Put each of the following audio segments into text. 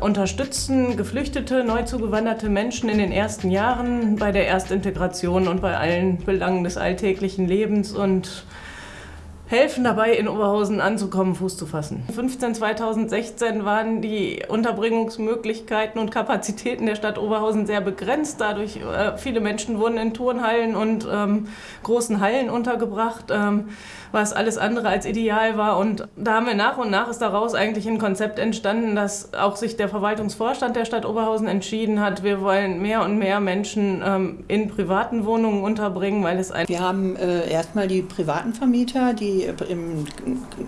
unterstützen Geflüchtete, neu zugewanderte Menschen in den ersten Jahren bei der Erstintegration und bei allen Belangen des alltäglichen Lebens und helfen dabei, in Oberhausen anzukommen, Fuß zu fassen. 15 2016 waren die Unterbringungsmöglichkeiten und Kapazitäten der Stadt Oberhausen sehr begrenzt. Dadurch äh, viele Menschen wurden in Turnhallen und ähm, großen Hallen untergebracht, ähm, was alles andere als ideal war. Und da haben wir nach und nach ist daraus eigentlich ein Konzept entstanden, dass auch sich der Verwaltungsvorstand der Stadt Oberhausen entschieden hat, wir wollen mehr und mehr Menschen ähm, in privaten Wohnungen unterbringen, weil es ein Wir haben äh, erstmal die privaten Vermieter, die im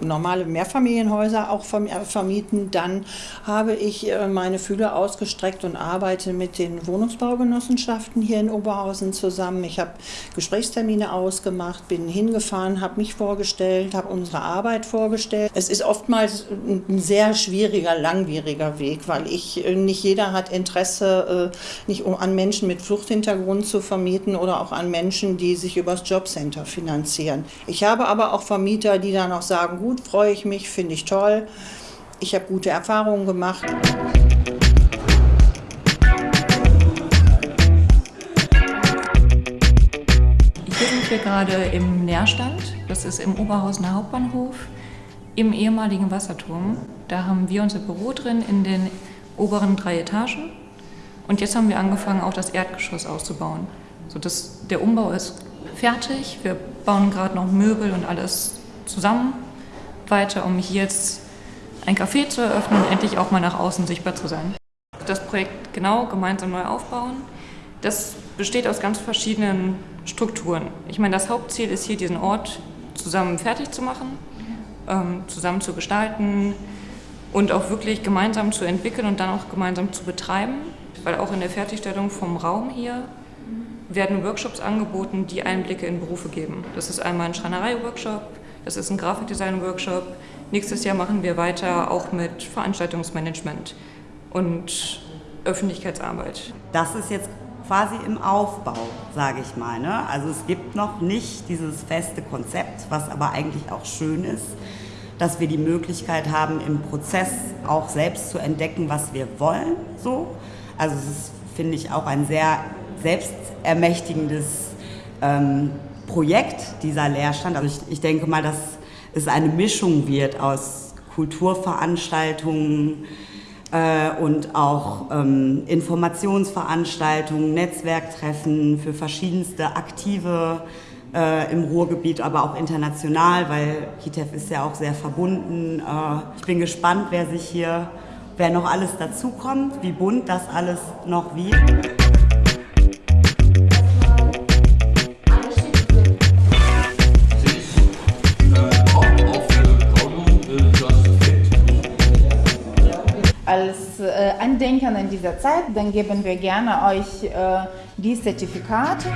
normale Mehrfamilienhäuser auch äh, vermieten. Dann habe ich äh, meine Fühler ausgestreckt und arbeite mit den Wohnungsbaugenossenschaften hier in Oberhausen zusammen. Ich habe Gesprächstermine ausgemacht, bin hingefahren, habe mich vorgestellt, habe unsere Arbeit vorgestellt. Es ist oftmals ein sehr schwieriger, langwieriger Weg, weil ich äh, nicht jeder hat Interesse, nicht an Menschen mit Fluchthintergrund zu vermieten oder auch an Menschen, die sich übers Jobcenter finanzieren. Ich habe aber auch Vermieter, die dann auch sagen, gut, freue ich mich, finde ich toll. Ich habe gute Erfahrungen gemacht. Hier sind wir gerade im Nährstand. Das ist im Oberhausener Hauptbahnhof im ehemaligen Wasserturm. Da haben wir unser Büro drin in den oberen drei Etagen. Und jetzt haben wir angefangen, auch das Erdgeschoss auszubauen. So dass der Umbau ist fertig. Wir bauen gerade noch Möbel und alles zusammen weiter, um hier jetzt ein Café zu eröffnen und endlich auch mal nach außen sichtbar zu sein. Das Projekt genau gemeinsam neu aufbauen, das besteht aus ganz verschiedenen Strukturen. Ich meine, das Hauptziel ist hier, diesen Ort zusammen fertig zu machen, ähm, zusammen zu gestalten und auch wirklich gemeinsam zu entwickeln und dann auch gemeinsam zu betreiben, weil auch in der Fertigstellung vom Raum hier werden Workshops angeboten, die Einblicke in Berufe geben. Das ist einmal ein Schreinerei-Workshop, das ist ein Grafikdesign-Workshop. Nächstes Jahr machen wir weiter auch mit Veranstaltungsmanagement und Öffentlichkeitsarbeit. Das ist jetzt quasi im Aufbau, sage ich mal. Ne? Also es gibt noch nicht dieses feste Konzept, was aber eigentlich auch schön ist, dass wir die Möglichkeit haben, im Prozess auch selbst zu entdecken, was wir wollen. So. Also es ist, finde ich, auch ein sehr selbstermächtigendes ähm, Projekt, dieser Lehrstand. Also ich, ich denke mal, dass es eine Mischung wird aus Kulturveranstaltungen äh, und auch ähm, Informationsveranstaltungen, Netzwerktreffen für verschiedenste Aktive äh, im Ruhrgebiet, aber auch international, weil HITEF ist ja auch sehr verbunden. Äh, ich bin gespannt, wer sich hier, wer noch alles dazukommt, wie bunt das alles noch wird. Andenken an dieser Zeit, dann geben wir gerne euch äh, die Zertifikate.